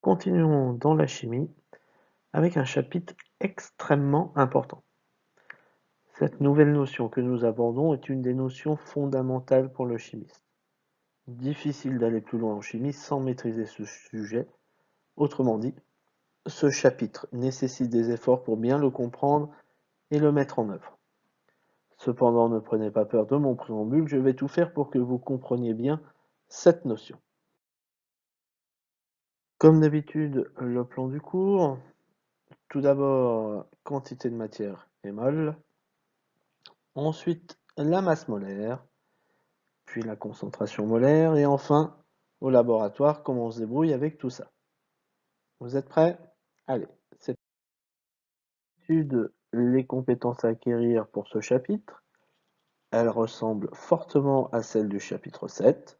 Continuons dans la chimie avec un chapitre extrêmement important. Cette nouvelle notion que nous abordons est une des notions fondamentales pour le chimiste. Difficile d'aller plus loin en chimie sans maîtriser ce sujet. Autrement dit, ce chapitre nécessite des efforts pour bien le comprendre et le mettre en œuvre. Cependant, ne prenez pas peur de mon préambule, je vais tout faire pour que vous compreniez bien cette notion. Comme d'habitude, le plan du cours. Tout d'abord, quantité de matière et mol. Ensuite, la masse molaire, puis la concentration molaire, et enfin, au laboratoire, comment on se débrouille avec tout ça. Vous êtes prêts? Allez, c'est les compétences à acquérir pour ce chapitre. Elles ressemblent fortement à celles du chapitre 7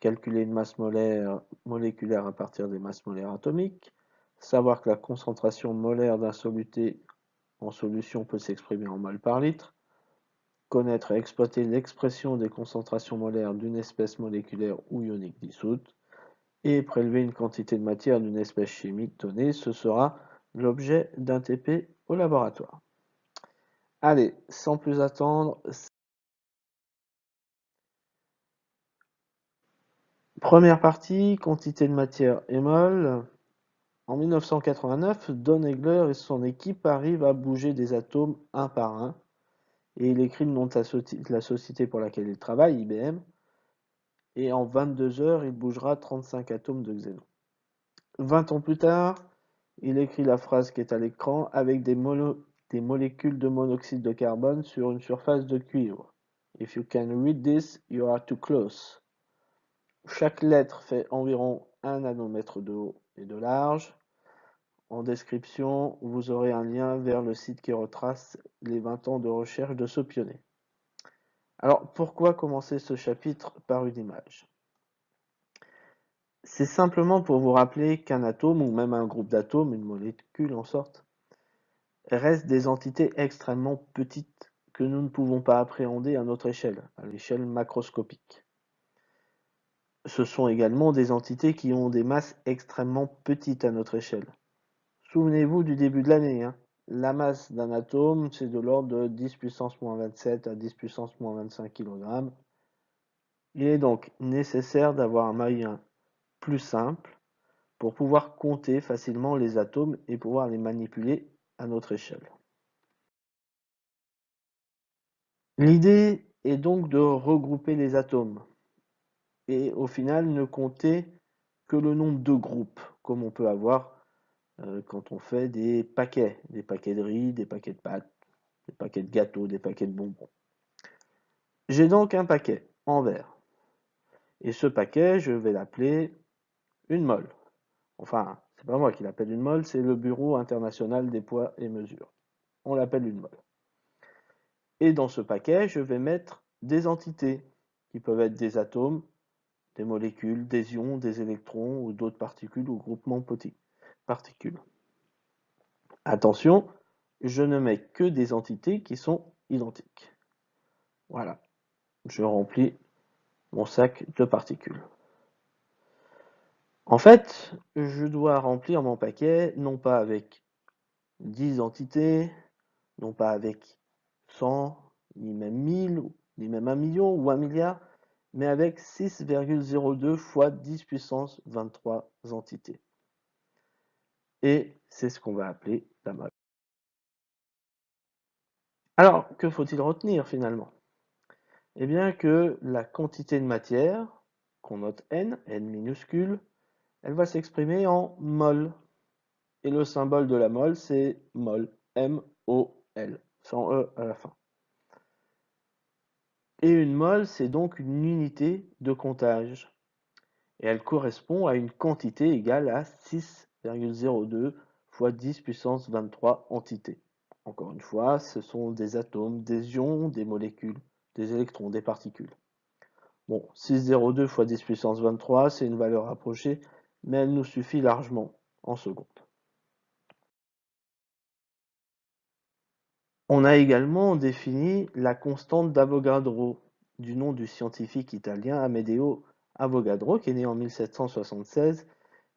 calculer une masse molaire moléculaire à partir des masses molaires atomiques, savoir que la concentration molaire d'un soluté en solution peut s'exprimer en mol par litre, connaître et exploiter l'expression des concentrations molaires d'une espèce moléculaire ou ionique dissoute, et prélever une quantité de matière d'une espèce chimique donnée, ce sera l'objet d'un TP au laboratoire. Allez, sans plus attendre, Première partie, quantité de matière et mol. En 1989, Don Egler et son équipe arrivent à bouger des atomes un par un. Et il écrit le nom de la société pour laquelle il travaille, IBM. Et en 22 heures, il bougera 35 atomes de xénon. 20 ans plus tard, il écrit la phrase qui est à l'écran avec des, des molécules de monoxyde de carbone sur une surface de cuivre. If you can read this, you are too close. Chaque lettre fait environ 1 nanomètre de haut et de large. En description, vous aurez un lien vers le site qui retrace les 20 ans de recherche de ce pionnier. Alors, pourquoi commencer ce chapitre par une image? C'est simplement pour vous rappeler qu'un atome, ou même un groupe d'atomes, une molécule en sorte, reste des entités extrêmement petites que nous ne pouvons pas appréhender à notre échelle, à l'échelle macroscopique. Ce sont également des entités qui ont des masses extrêmement petites à notre échelle. Souvenez-vous du début de l'année, hein. la masse d'un atome c'est de l'ordre de 10 puissance moins 27 à 10 puissance moins 25 kg. Il est donc nécessaire d'avoir un moyen plus simple pour pouvoir compter facilement les atomes et pouvoir les manipuler à notre échelle. L'idée est donc de regrouper les atomes et au final ne compter que le nombre de groupes, comme on peut avoir euh, quand on fait des paquets, des paquets de riz, des paquets de pâtes, des paquets de gâteaux, des paquets de bonbons. J'ai donc un paquet en verre. Et ce paquet, je vais l'appeler une molle. Enfin, c'est pas moi qui l'appelle une molle, c'est le Bureau international des poids et mesures. On l'appelle une molle. Et dans ce paquet, je vais mettre des entités qui peuvent être des atomes, des molécules, des ions, des électrons ou d'autres particules ou groupements particules. Attention, je ne mets que des entités qui sont identiques. Voilà, je remplis mon sac de particules. En fait, je dois remplir mon paquet non pas avec 10 entités, non pas avec 100, ni même 1000, ni même un million ou un milliard, mais avec 6,02 fois 10 puissance 23 entités. Et c'est ce qu'on va appeler la molle. Alors, que faut-il retenir finalement? Eh bien que la quantité de matière, qu'on note n, n minuscule, elle va s'exprimer en mol. Et le symbole de la mole, c'est mol, M-O-L, sans E à la fin. Et une mole, c'est donc une unité de comptage. Et elle correspond à une quantité égale à 6,02 fois 10 puissance 23 entités. Encore une fois, ce sont des atomes, des ions, des molécules, des électrons, des particules. Bon, 6,02 fois 10 puissance 23, c'est une valeur rapprochée, mais elle nous suffit largement en secondes. On a également défini la constante d'Avogadro, du nom du scientifique italien Amedeo Avogadro, qui est né en 1776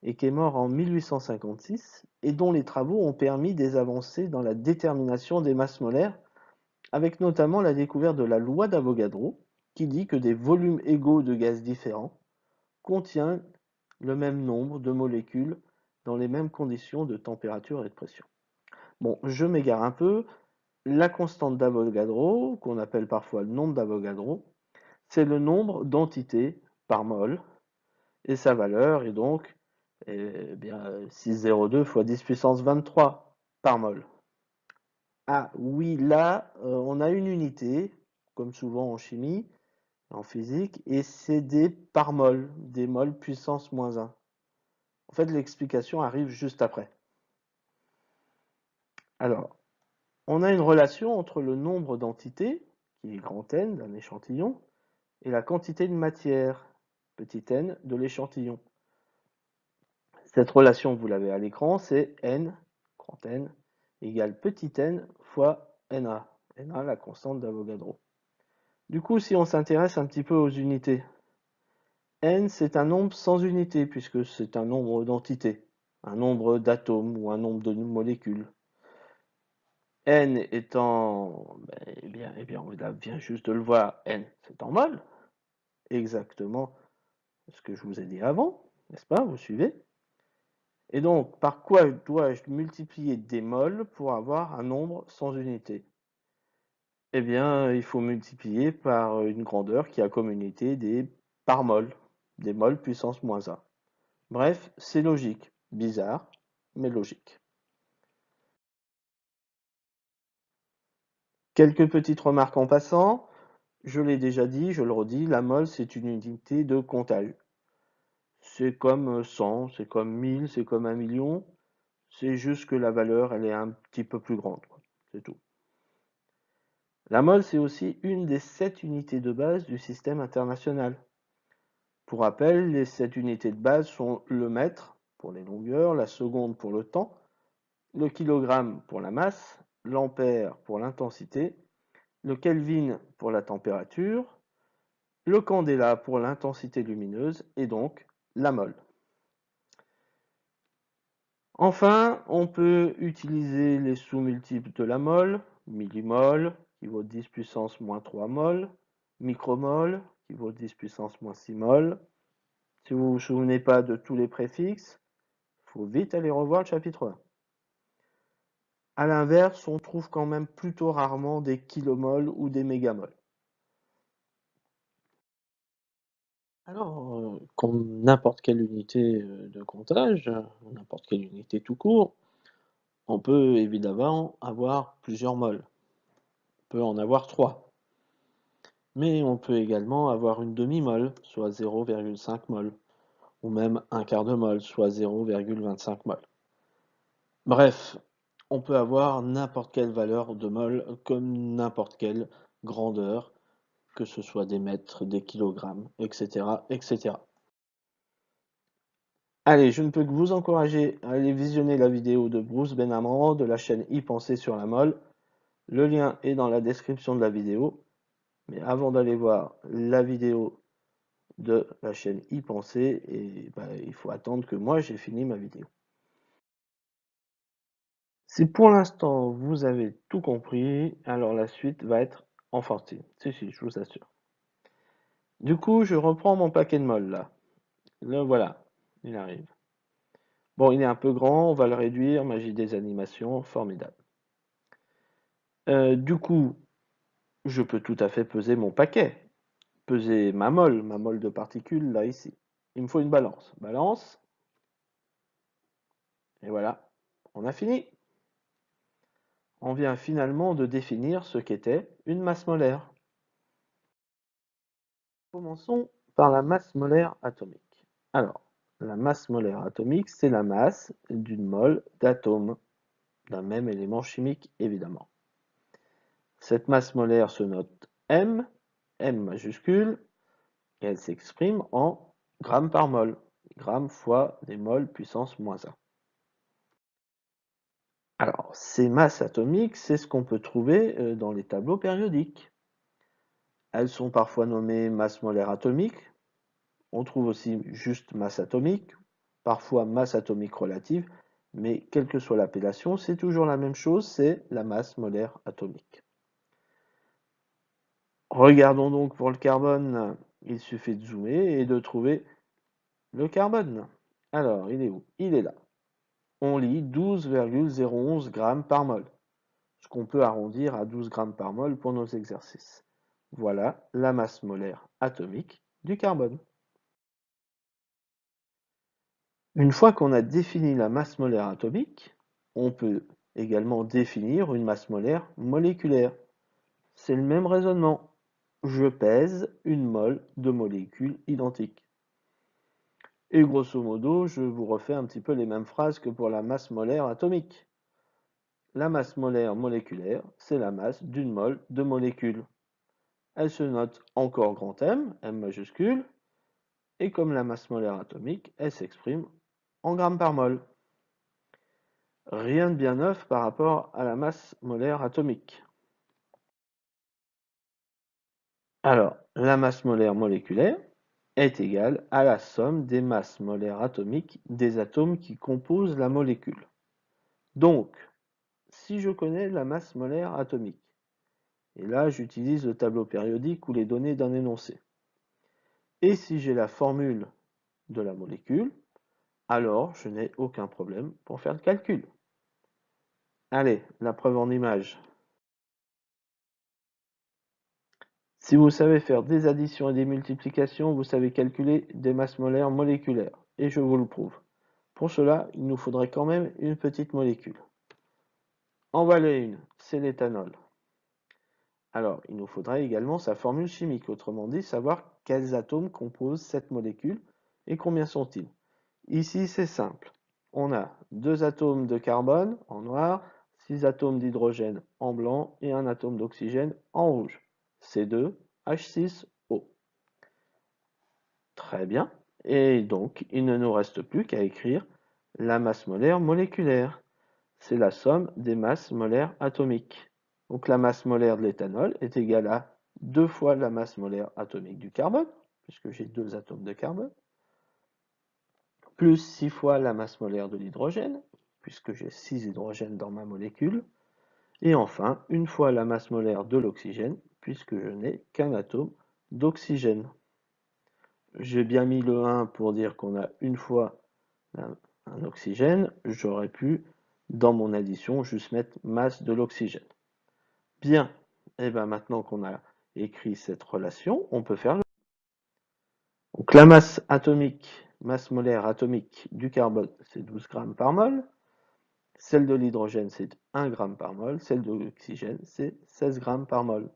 et qui est mort en 1856 et dont les travaux ont permis des avancées dans la détermination des masses molaires, avec notamment la découverte de la loi d'Avogadro, qui dit que des volumes égaux de gaz différents contiennent le même nombre de molécules dans les mêmes conditions de température et de pression. Bon, je m'égare un peu. La constante d'Avogadro, qu'on appelle parfois le nombre d'Avogadro, c'est le nombre d'entités par mol, et sa valeur est donc eh bien, 602 fois 10 puissance 23 par mol. Ah oui, là, euh, on a une unité, comme souvent en chimie, en physique, et c'est des par mol, des mol puissance moins 1. En fait, l'explication arrive juste après. Alors, on a une relation entre le nombre d'entités, qui est grand N d'un échantillon, et la quantité de matière, petit n, de l'échantillon. Cette relation, vous l'avez à l'écran, c'est n, grand N, égale petit n fois Na. Na, la constante d'Avogadro. Du coup, si on s'intéresse un petit peu aux unités, n, c'est un nombre sans unité, puisque c'est un nombre d'entités, un nombre d'atomes ou un nombre de molécules. N étant, ben, eh bien, eh bien, on vient juste de le voir, n, c'est en mol, exactement ce que je vous ai dit avant, n'est-ce pas Vous suivez? Et donc, par quoi dois-je multiplier des moles pour avoir un nombre sans unité? Eh bien, il faut multiplier par une grandeur qui a comme unité des par mol, des moles puissance moins 1. Bref, c'est logique. Bizarre, mais logique. Quelques petites remarques en passant. Je l'ai déjà dit, je le redis, la mole, c'est une unité de comptage. C'est comme 100, c'est comme 1000, c'est comme 1 million. C'est juste que la valeur, elle est un petit peu plus grande. C'est tout. La mole, c'est aussi une des sept unités de base du système international. Pour rappel, les sept unités de base sont le mètre pour les longueurs, la seconde pour le temps, le kilogramme pour la masse, l'ampère pour l'intensité, le Kelvin pour la température, le candela pour l'intensité lumineuse et donc la mole. Enfin, on peut utiliser les sous-multiples de la mole, millimol qui vaut 10 puissance moins 3 mol, micromol qui vaut 10 puissance moins 6 mol. Si vous ne vous souvenez pas de tous les préfixes, il faut vite aller revoir le chapitre 1. A l'inverse, on trouve quand même plutôt rarement des kilomoles ou des mégamoles. Alors, euh, comme n'importe quelle unité euh, de comptage, n'importe quelle unité tout court, on peut évidemment avoir plusieurs moles. On peut en avoir trois. Mais on peut également avoir une demi-mole, soit 0,5 mol, ou même un quart de mol, soit 0,25 mol. Bref, on peut avoir n'importe quelle valeur de mol comme n'importe quelle grandeur, que ce soit des mètres, des kilogrammes, etc., etc. Allez, je ne peux que vous encourager à aller visionner la vidéo de Bruce Benamran de la chaîne y penser sur la mol. Le lien est dans la description de la vidéo. Mais avant d'aller voir la vidéo de la chaîne y penser, et, bah, il faut attendre que moi j'ai fini ma vidéo. Si pour l'instant vous avez tout compris, alors la suite va être enfantine. Si, si, je vous assure. Du coup, je reprends mon paquet de molle là. Le voilà, il arrive. Bon, il est un peu grand, on va le réduire, magie des animations, formidable. Euh, du coup, je peux tout à fait peser mon paquet. Peser ma molle, ma molle de particules là ici. Il me faut une balance. Balance. Et voilà, on a fini on vient finalement de définir ce qu'était une masse molaire. Commençons par la masse molaire atomique. Alors, la masse molaire atomique, c'est la masse d'une mole d'atomes, d'un même élément chimique évidemment. Cette masse molaire se note M, M majuscule, et elle s'exprime en grammes par mol, grammes fois des moles puissance moins 1. Alors, ces masses atomiques, c'est ce qu'on peut trouver euh, dans les tableaux périodiques. Elles sont parfois nommées masse molaire atomique. On trouve aussi juste masse atomique parfois masse atomique relative, mais quelle que soit l'appellation, c'est toujours la même chose, c'est la masse molaire atomique. Regardons donc pour le carbone, il suffit de zoomer et de trouver le carbone. Alors, il est où? Il est là. On lit 12,011 g par mol, ce qu'on peut arrondir à 12 g par mol pour nos exercices. Voilà la masse molaire atomique du carbone. Une fois qu'on a défini la masse molaire atomique, on peut également définir une masse molaire moléculaire. C'est le même raisonnement. Je pèse une mole de molécules identiques. Et grosso modo, je vous refais un petit peu les mêmes phrases que pour la masse molaire atomique. La masse molaire moléculaire, c'est la masse d'une mole de molécules. Elle se note encore grand M, M majuscule, et comme la masse molaire atomique, elle s'exprime en grammes par mol. Rien de bien neuf par rapport à la masse molaire atomique. Alors, la masse molaire moléculaire est égale à la somme des masses molaires atomiques des atomes qui composent la molécule. Donc, si je connais la masse molaire atomique, et là j'utilise le tableau périodique ou les données d'un énoncé, et si j'ai la formule de la molécule, alors je n'ai aucun problème pour faire le calcul. Allez, la preuve en image. Si vous savez faire des additions et des multiplications, vous savez calculer des masses molaires moléculaires, et je vous le prouve. Pour cela, il nous faudrait quand même une petite molécule. En voilà une, c'est l'éthanol. Alors, il nous faudrait également sa formule chimique, autrement dit, savoir quels atomes composent cette molécule et combien sont-ils. Ici, c'est simple. On a deux atomes de carbone en noir, six atomes d'hydrogène en blanc et un atome d'oxygène en rouge. C2H6O. Très bien. Et donc, il ne nous reste plus qu'à écrire la masse molaire moléculaire. C'est la somme des masses molaires atomiques. Donc la masse molaire de l'éthanol est égale à deux fois la masse molaire atomique du carbone, puisque j'ai deux atomes de carbone, plus 6 fois la masse molaire de l'hydrogène, puisque j'ai 6 hydrogènes dans ma molécule, et enfin une fois la masse molaire de l'oxygène, puisque je n'ai qu'un atome d'oxygène. J'ai bien mis le 1 pour dire qu'on a une fois un oxygène, j'aurais pu, dans mon addition, juste mettre masse de l'oxygène. Bien, et bien maintenant qu'on a écrit cette relation, on peut faire le... Donc la masse atomique, masse molaire atomique du carbone, c'est 12 grammes par mol. Celle de l'hydrogène, c'est 1 gramme par mol. Celle de l'oxygène, c'est 16 grammes par mol.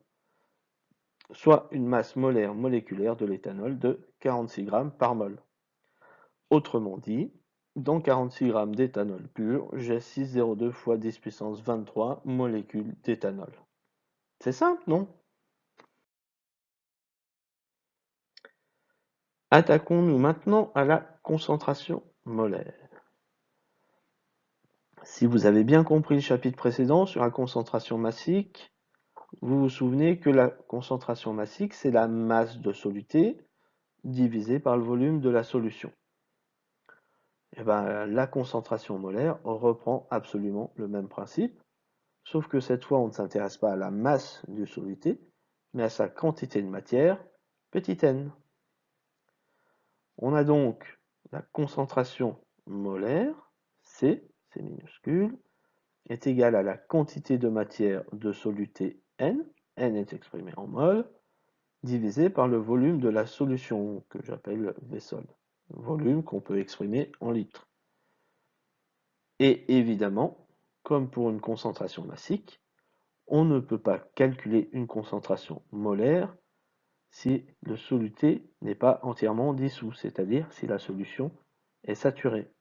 Soit une masse molaire moléculaire de l'éthanol de 46 grammes par mol. Autrement dit, dans 46 grammes d'éthanol pur, j'ai 6,02 fois 10 puissance 23 molécules d'éthanol. C'est simple, non? Attaquons-nous maintenant à la concentration molaire. Si vous avez bien compris le chapitre précédent sur la concentration massique, vous vous souvenez que la concentration massique, c'est la masse de soluté divisée par le volume de la solution. Eh ben, la concentration molaire reprend absolument le même principe. Sauf que cette fois, on ne s'intéresse pas à la masse du soluté, mais à sa quantité de matière, petit n. On a donc la concentration molaire, C, C minuscule, est égale à la quantité de matière de soluté N, est exprimé en mol, divisé par le volume de la solution que j'appelle V-sol, volume qu'on peut exprimer en litres. Et évidemment, comme pour une concentration massique, on ne peut pas calculer une concentration molaire si le soluté n'est pas entièrement dissous, c'est-à-dire si la solution est saturée.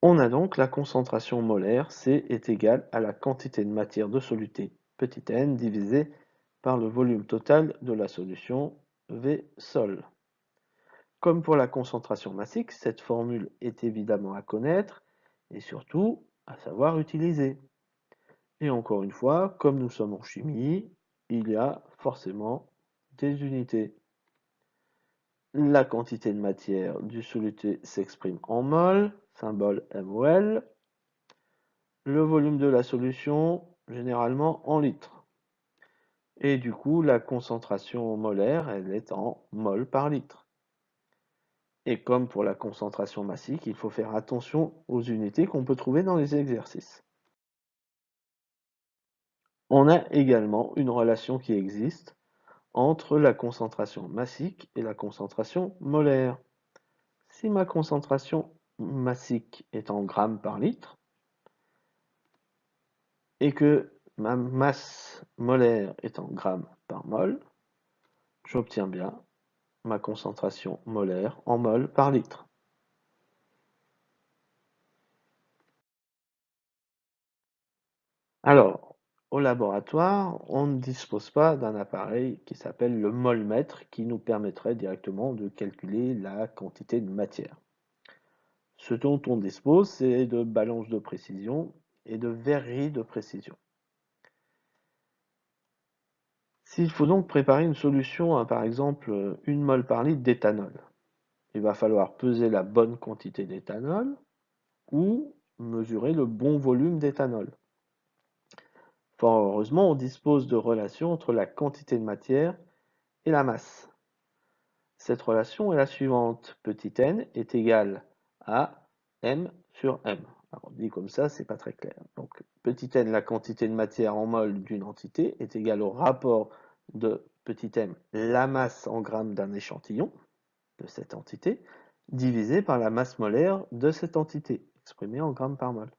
On a donc la concentration molaire, C est égale à la quantité de matière de soluté, petit n, divisé par le volume total de la solution, V sol. Comme pour la concentration massique, cette formule est évidemment à connaître et surtout à savoir utiliser. Et encore une fois, comme nous sommes en chimie, il y a forcément des unités. La quantité de matière du soluté s'exprime en mol, symbole MOL. Le volume de la solution, généralement en litres. Et du coup, la concentration molaire, elle est en mol par litre. Et comme pour la concentration massique, il faut faire attention aux unités qu'on peut trouver dans les exercices. On a également une relation qui existe entre la concentration massique et la concentration molaire. Si ma concentration massique est en grammes par litre et que ma masse molaire est en grammes par mol, j'obtiens bien ma concentration molaire en mol par litre. Alors, au laboratoire, on ne dispose pas d'un appareil qui s'appelle le molmètre qui nous permettrait directement de calculer la quantité de matière. Ce dont on dispose, c'est de balances de précision et de verreries de précision. S'il faut donc préparer une solution par exemple une mol par litre d'éthanol, il va falloir peser la bonne quantité d'éthanol ou mesurer le bon volume d'éthanol. Fort heureusement, on dispose de relations entre la quantité de matière et la masse. Cette relation est la suivante. Petit n est égal à m sur m. Alors, dit comme ça, c'est pas très clair. Donc, petit n, la quantité de matière en mol d'une entité, est égale au rapport de petit m, la masse en grammes d'un échantillon de cette entité, divisé par la masse molaire de cette entité, exprimée en grammes par mol.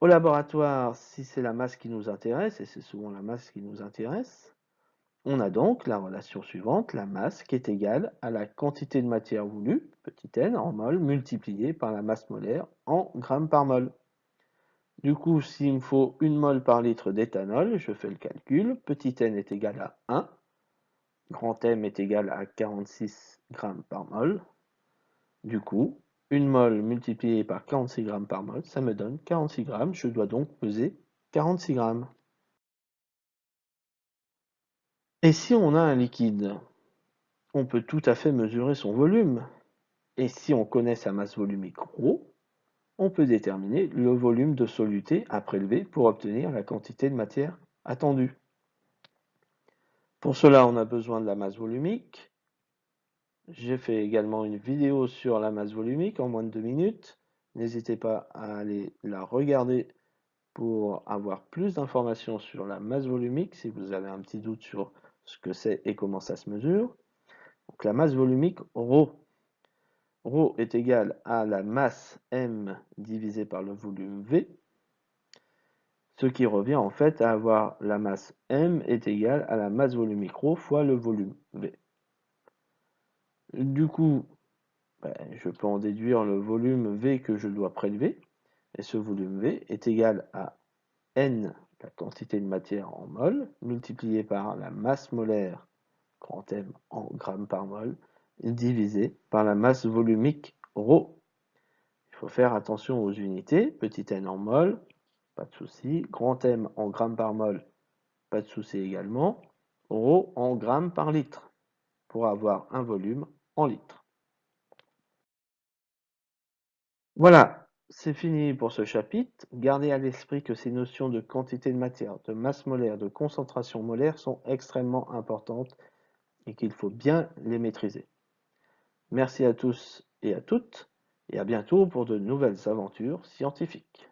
Au laboratoire, si c'est la masse qui nous intéresse, et c'est souvent la masse qui nous intéresse, on a donc la relation suivante, la masse qui est égale à la quantité de matière voulue, petit n, en mol, multiplié par la masse molaire en grammes par mol. Du coup, s'il me faut une mol par litre d'éthanol, je fais le calcul, petit n est égal à 1, grand M est égal à 46 grammes par mol. Du coup, une mol multipliée par 46 grammes par mol, ça me donne 46 grammes, je dois donc peser 46 grammes. Et si on a un liquide, on peut tout à fait mesurer son volume. Et si on connaît sa masse volumique ρ, on peut déterminer le volume de soluté à prélever pour obtenir la quantité de matière attendue. Pour cela, on a besoin de la masse volumique. J'ai fait également une vidéo sur la masse volumique en moins de deux minutes. N'hésitez pas à aller la regarder pour avoir plus d'informations sur la masse volumique si vous avez un petit doute sur ce que c'est et comment ça se mesure. Donc la masse volumique ρ. ρ est égal à la masse m divisé par le volume v, ce qui revient en fait à avoir la masse m est égale à la masse volumique ρ fois le volume v. Du coup, ben, je peux en déduire le volume v que je dois prélever, et ce volume v est égal à n la quantité de matière en mol, multiplié par la masse molaire, grand M en grammes par mol, divisé par la masse volumique ρ. Il faut faire attention aux unités, petit n en mol, pas de souci, grand M en grammes par mol, pas de souci également, ρ en grammes par litre, pour avoir un volume en litres. Voilà, c'est fini pour ce chapitre. Gardez à l'esprit que ces notions de quantité de matière, de masse molaire, de concentration molaire sont extrêmement importantes et qu'il faut bien les maîtriser. Merci à tous et à toutes et à bientôt pour de nouvelles aventures scientifiques.